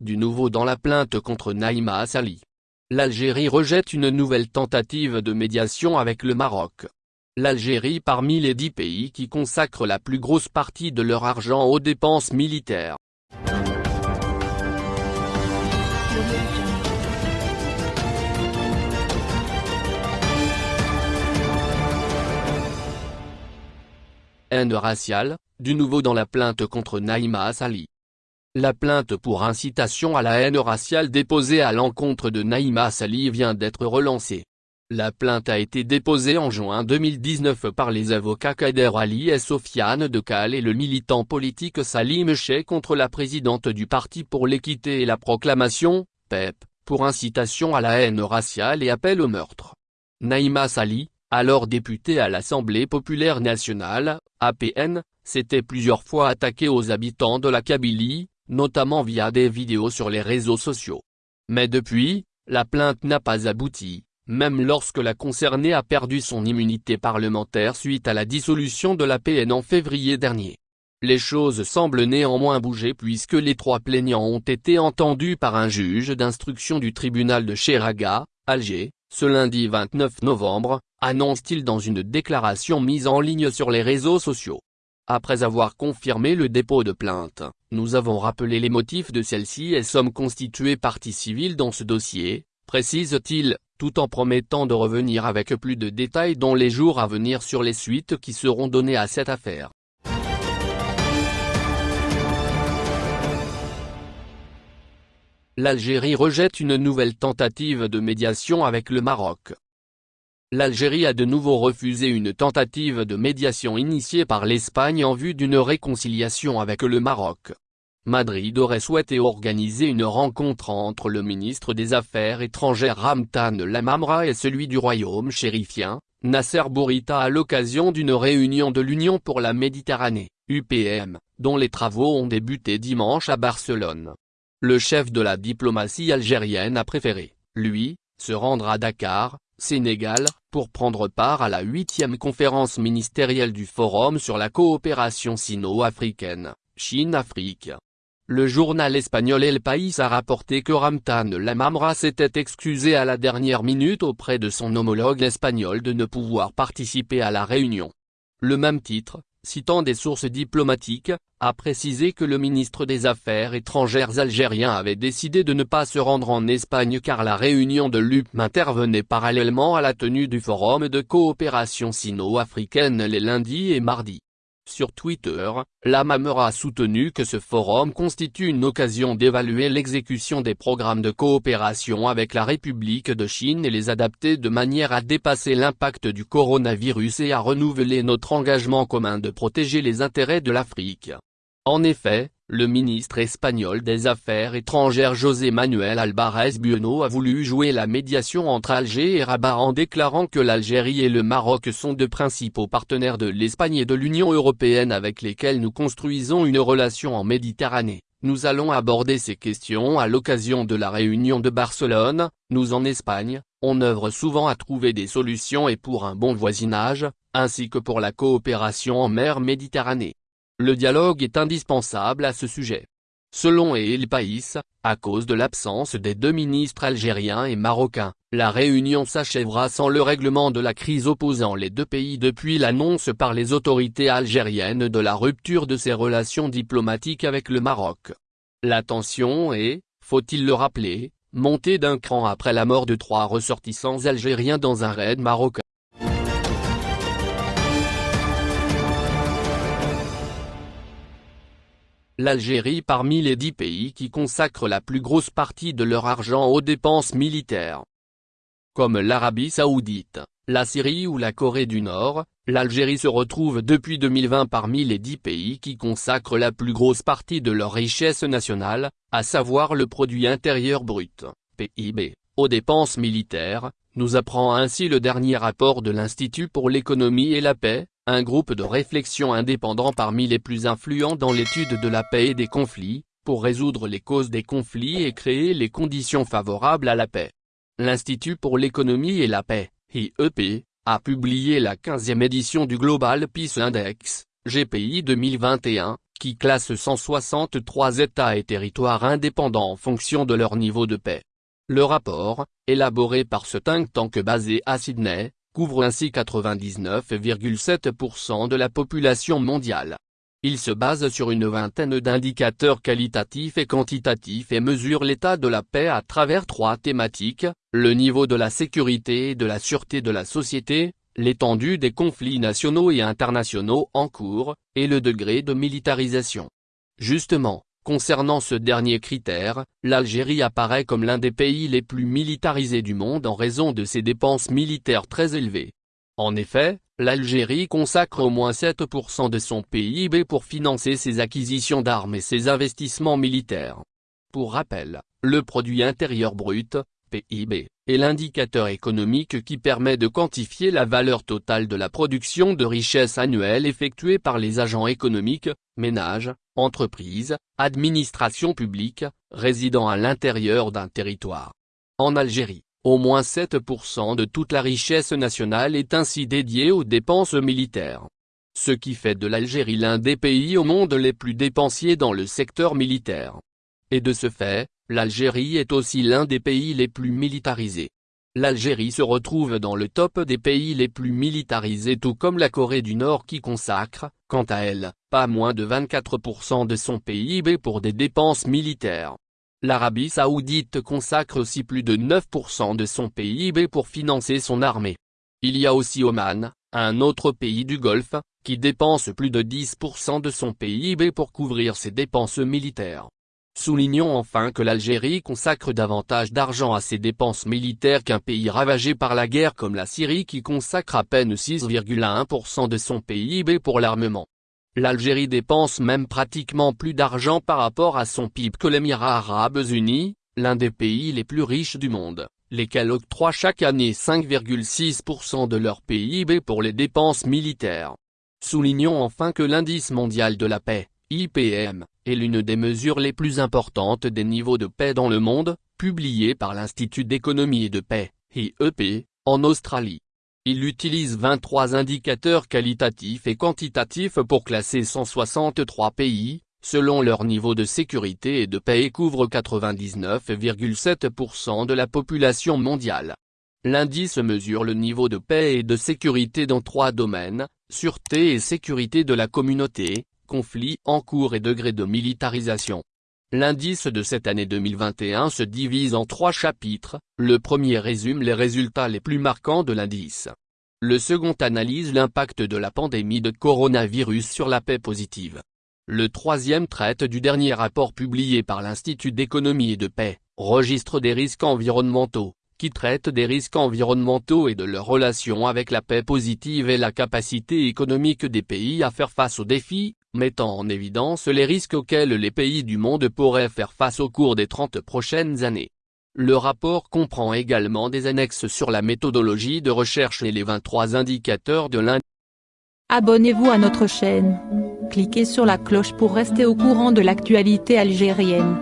Du nouveau dans la plainte contre Naïma Assali. L'Algérie rejette une nouvelle tentative de médiation avec le Maroc. L'Algérie parmi les dix pays qui consacrent la plus grosse partie de leur argent aux dépenses militaires. Haine raciale, du nouveau dans la plainte contre Naïma Assali. La plainte pour incitation à la haine raciale déposée à l'encontre de Naïma Assali vient d'être relancée. La plainte a été déposée en juin 2019 par les avocats Kader Ali et Sofiane Dekal et le militant politique Salim Cheikh contre la présidente du Parti pour l'équité et la proclamation, PEP, pour incitation à la haine raciale et appel au meurtre. Naïma Sali, alors députée à l'Assemblée populaire nationale, APN, s'était plusieurs fois attaquée aux habitants de la Kabylie, notamment via des vidéos sur les réseaux sociaux. Mais depuis, la plainte n'a pas abouti, même lorsque la concernée a perdu son immunité parlementaire suite à la dissolution de l'APN en février dernier. Les choses semblent néanmoins bouger puisque les trois plaignants ont été entendus par un juge d'instruction du tribunal de Cheraga, Alger, ce lundi 29 novembre, annonce-t-il dans une déclaration mise en ligne sur les réseaux sociaux. Après avoir confirmé le dépôt de plainte, nous avons rappelé les motifs de celle-ci et sommes constitués partie civile dans ce dossier, précise-t-il, tout en promettant de revenir avec plus de détails dans les jours à venir sur les suites qui seront données à cette affaire. L'Algérie rejette une nouvelle tentative de médiation avec le Maroc. L'Algérie a de nouveau refusé une tentative de médiation initiée par l'Espagne en vue d'une réconciliation avec le Maroc. Madrid aurait souhaité organiser une rencontre entre le ministre des Affaires étrangères Ramtan Lamamra et celui du royaume chérifien, Nasser Bourita à l'occasion d'une réunion de l'Union pour la Méditerranée, UPM, dont les travaux ont débuté dimanche à Barcelone. Le chef de la diplomatie algérienne a préféré, lui, se rendre à Dakar, Sénégal, pour prendre part à la huitième conférence ministérielle du Forum sur la coopération sino-africaine, Chine-Afrique. Le journal espagnol El País a rapporté que Ramtan Lamamra s'était excusé à la dernière minute auprès de son homologue espagnol de ne pouvoir participer à la réunion. Le même titre, citant des sources diplomatiques, a précisé que le ministre des Affaires étrangères algérien avait décidé de ne pas se rendre en Espagne car la réunion de l'UPM intervenait parallèlement à la tenue du Forum de coopération sino-africaine les lundis et mardis. Sur Twitter, la Mamera a soutenu que ce forum constitue une occasion d'évaluer l'exécution des programmes de coopération avec la République de Chine et les adapter de manière à dépasser l'impact du coronavirus et à renouveler notre engagement commun de protéger les intérêts de l'Afrique. En effet, le ministre espagnol des Affaires étrangères José Manuel Alvarez Bueno a voulu jouer la médiation entre Alger et Rabat en déclarant que l'Algérie et le Maroc sont de principaux partenaires de l'Espagne et de l'Union européenne avec lesquels nous construisons une relation en Méditerranée. Nous allons aborder ces questions à l'occasion de la réunion de Barcelone, nous en Espagne, on œuvre souvent à trouver des solutions et pour un bon voisinage, ainsi que pour la coopération en mer Méditerranée. Le dialogue est indispensable à ce sujet. Selon El País, à cause de l'absence des deux ministres algériens et marocains, la réunion s'achèvera sans le règlement de la crise opposant les deux pays depuis l'annonce par les autorités algériennes de la rupture de ses relations diplomatiques avec le Maroc. La tension est, faut-il le rappeler, montée d'un cran après la mort de trois ressortissants algériens dans un raid marocain. l'Algérie parmi les dix pays qui consacrent la plus grosse partie de leur argent aux dépenses militaires. Comme l'Arabie Saoudite, la Syrie ou la Corée du Nord, l'Algérie se retrouve depuis 2020 parmi les dix pays qui consacrent la plus grosse partie de leur richesse nationale, à savoir le produit intérieur brut, PIB, aux dépenses militaires, nous apprend ainsi le dernier rapport de l'Institut pour l'économie et la paix, un groupe de réflexion indépendant parmi les plus influents dans l'étude de la paix et des conflits, pour résoudre les causes des conflits et créer les conditions favorables à la paix. L'Institut pour l'économie et la paix, IEP, a publié la 15e édition du Global Peace Index, GPI 2021, qui classe 163 États et territoires indépendants en fonction de leur niveau de paix. Le rapport, élaboré par ce think tank basé à Sydney, couvre ainsi 99,7% de la population mondiale. Il se base sur une vingtaine d'indicateurs qualitatifs et quantitatifs et mesure l'état de la paix à travers trois thématiques, le niveau de la sécurité et de la sûreté de la société, l'étendue des conflits nationaux et internationaux en cours, et le degré de militarisation. Justement, concernant ce dernier critère, l'Algérie apparaît comme l'un des pays les plus militarisés du monde en raison de ses dépenses militaires très élevées. En effet, l'Algérie consacre au moins 7% de son PIB pour financer ses acquisitions d'armes et ses investissements militaires. Pour rappel, le produit intérieur brut, PIB, est l'indicateur économique qui permet de quantifier la valeur totale de la production de richesses annuelle effectuée par les agents économiques, ménages, entreprises, administrations publiques, résidant à l'intérieur d'un territoire. En Algérie, au moins 7% de toute la richesse nationale est ainsi dédiée aux dépenses militaires. Ce qui fait de l'Algérie l'un des pays au monde les plus dépensiers dans le secteur militaire. Et de ce fait, l'Algérie est aussi l'un des pays les plus militarisés. L'Algérie se retrouve dans le top des pays les plus militarisés tout comme la Corée du Nord qui consacre, quant à elle, pas moins de 24% de son PIB pour des dépenses militaires. L'Arabie Saoudite consacre aussi plus de 9% de son PIB pour financer son armée. Il y a aussi Oman, un autre pays du Golfe, qui dépense plus de 10% de son PIB pour couvrir ses dépenses militaires. Soulignons enfin que l'Algérie consacre davantage d'argent à ses dépenses militaires qu'un pays ravagé par la guerre comme la Syrie qui consacre à peine 6,1% de son PIB pour l'armement. L'Algérie dépense même pratiquement plus d'argent par rapport à son PIB que l'Émirat arabes unis, l'un des pays les plus riches du monde, lesquels octroient chaque année 5,6% de leur PIB pour les dépenses militaires. Soulignons enfin que l'indice mondial de la paix, IPM, est l'une des mesures les plus importantes des niveaux de paix dans le monde, publié par l'Institut d'économie et de paix, IEP, en Australie. Il utilise 23 indicateurs qualitatifs et quantitatifs pour classer 163 pays, selon leur niveau de sécurité et de paix et couvre 99,7% de la population mondiale. L'indice mesure le niveau de paix et de sécurité dans trois domaines, sûreté et sécurité de la communauté, conflits en cours et degré de militarisation. L'indice de cette année 2021 se divise en trois chapitres, le premier résume les résultats les plus marquants de l'indice. Le second analyse l'impact de la pandémie de coronavirus sur la paix positive. Le troisième traite du dernier rapport publié par l'Institut d'économie et de paix, registre des risques environnementaux, qui traite des risques environnementaux et de leur relation avec la paix positive et la capacité économique des pays à faire face aux défis, mettant en évidence les risques auxquels les pays du monde pourraient faire face au cours des 30 prochaines années. Le rapport comprend également des annexes sur la méthodologie de recherche et les 23 indicateurs de l'Inde. Abonnez-vous à notre chaîne. Cliquez sur la cloche pour rester au courant de l'actualité algérienne.